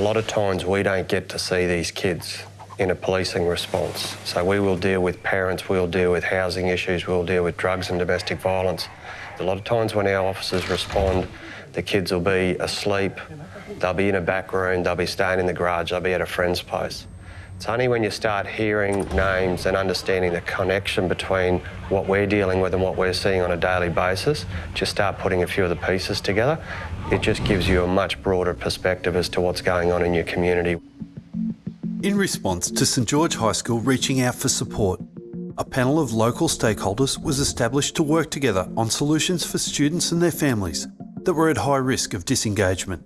lot of times we don't get to see these kids in a policing response. So we will deal with parents, we'll deal with housing issues, we'll deal with drugs and domestic violence. A lot of times when our officers respond, the kids will be asleep, they'll be in a back room, they'll be staying in the garage, they'll be at a friend's place. It's only when you start hearing names and understanding the connection between what we're dealing with and what we're seeing on a daily basis, just start putting a few of the pieces together. It just gives you a much broader perspective as to what's going on in your community. In response to St George High School reaching out for support, a panel of local stakeholders was established to work together on solutions for students and their families that were at high risk of disengagement.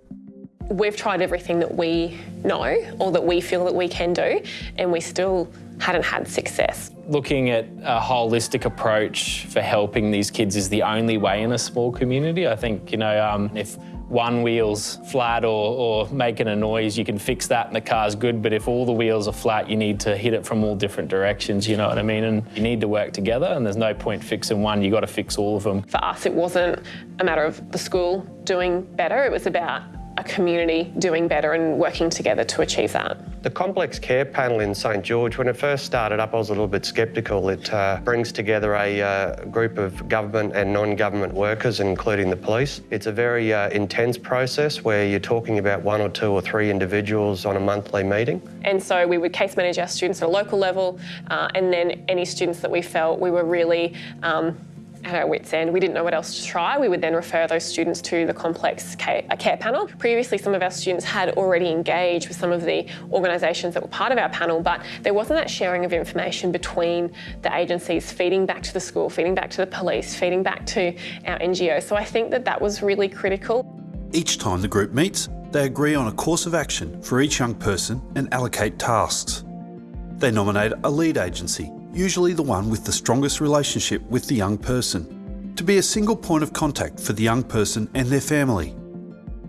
We've tried everything that we know or that we feel that we can do, and we still hadn't had success. Looking at a holistic approach for helping these kids is the only way in a small community. I think, you know, um, if one wheel's flat or, or, making a noise, you can fix that and the car's good. But if all the wheels are flat, you need to hit it from all different directions, you know what I mean? And you need to work together and there's no point fixing one, you got to fix all of them. For us, it wasn't a matter of the school doing better, it was about a community doing better and working together to achieve that. The complex care panel in St George, when it first started up, I was a little bit sceptical. It uh, brings together a uh, group of government and non-government workers, including the police. It's a very uh, intense process where you're talking about one or two or three individuals on a monthly meeting. And so we would case manage our students at a local level, uh, and then any students that we felt we were really um, at our wits' end. We didn't know what else to try. We would then refer those students to the complex care, uh, care panel. Previously, some of our students had already engaged with some of the organisations that were part of our panel, but there wasn't that sharing of information between the agencies feeding back to the school, feeding back to the police, feeding back to our NGO. So I think that that was really critical. Each time the group meets, they agree on a course of action for each young person and allocate tasks. They nominate a lead agency usually the one with the strongest relationship with the young person, to be a single point of contact for the young person and their family.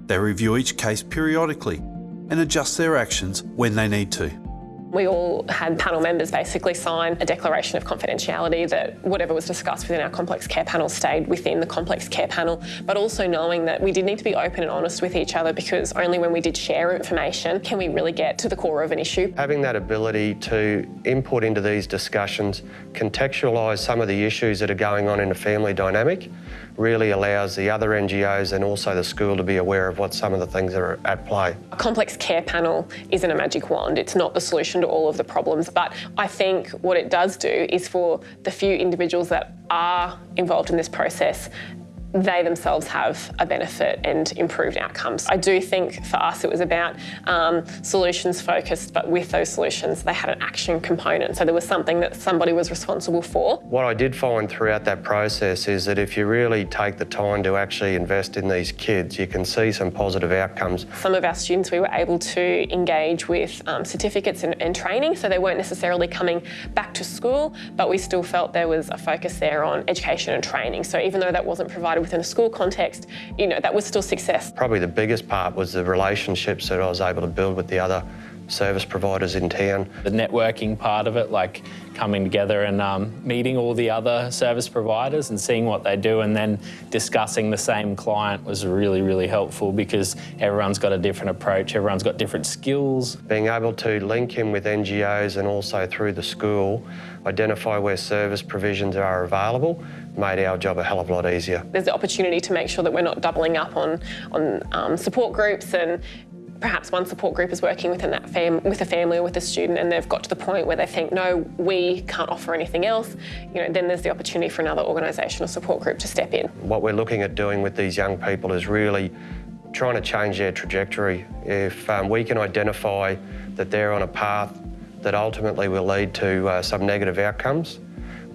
They review each case periodically and adjust their actions when they need to. We all had panel members basically sign a declaration of confidentiality that whatever was discussed within our complex care panel stayed within the complex care panel, but also knowing that we did need to be open and honest with each other because only when we did share information can we really get to the core of an issue. Having that ability to input into these discussions, contextualise some of the issues that are going on in a family dynamic, really allows the other NGOs and also the school to be aware of what some of the things that are at play. A complex care panel isn't a magic wand. It's not the solution to all of the problems, but I think what it does do is for the few individuals that are involved in this process they themselves have a benefit and improved outcomes. I do think for us it was about um, solutions focused, but with those solutions they had an action component. So there was something that somebody was responsible for. What I did find throughout that process is that if you really take the time to actually invest in these kids, you can see some positive outcomes. Some of our students we were able to engage with um, certificates and, and training, so they weren't necessarily coming back to school, but we still felt there was a focus there on education and training. So even though that wasn't provided within a school context, you know, that was still success. Probably the biggest part was the relationships that I was able to build with the other service providers in town. The networking part of it, like coming together and um, meeting all the other service providers and seeing what they do and then discussing the same client was really, really helpful because everyone's got a different approach, everyone's got different skills. Being able to link in with NGOs and also through the school, identify where service provisions are available made our job a hell of a lot easier. There's the opportunity to make sure that we're not doubling up on, on um, support groups and perhaps one support group is working within that fam with a family or with a student and they've got to the point where they think, no, we can't offer anything else, you know, then there's the opportunity for another organisation or support group to step in. What we're looking at doing with these young people is really trying to change their trajectory. If um, we can identify that they're on a path that ultimately will lead to uh, some negative outcomes,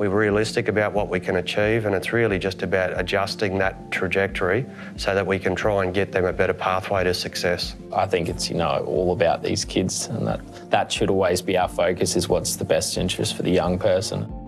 we're realistic about what we can achieve and it's really just about adjusting that trajectory so that we can try and get them a better pathway to success. I think it's, you know, all about these kids and that, that should always be our focus is what's the best interest for the young person.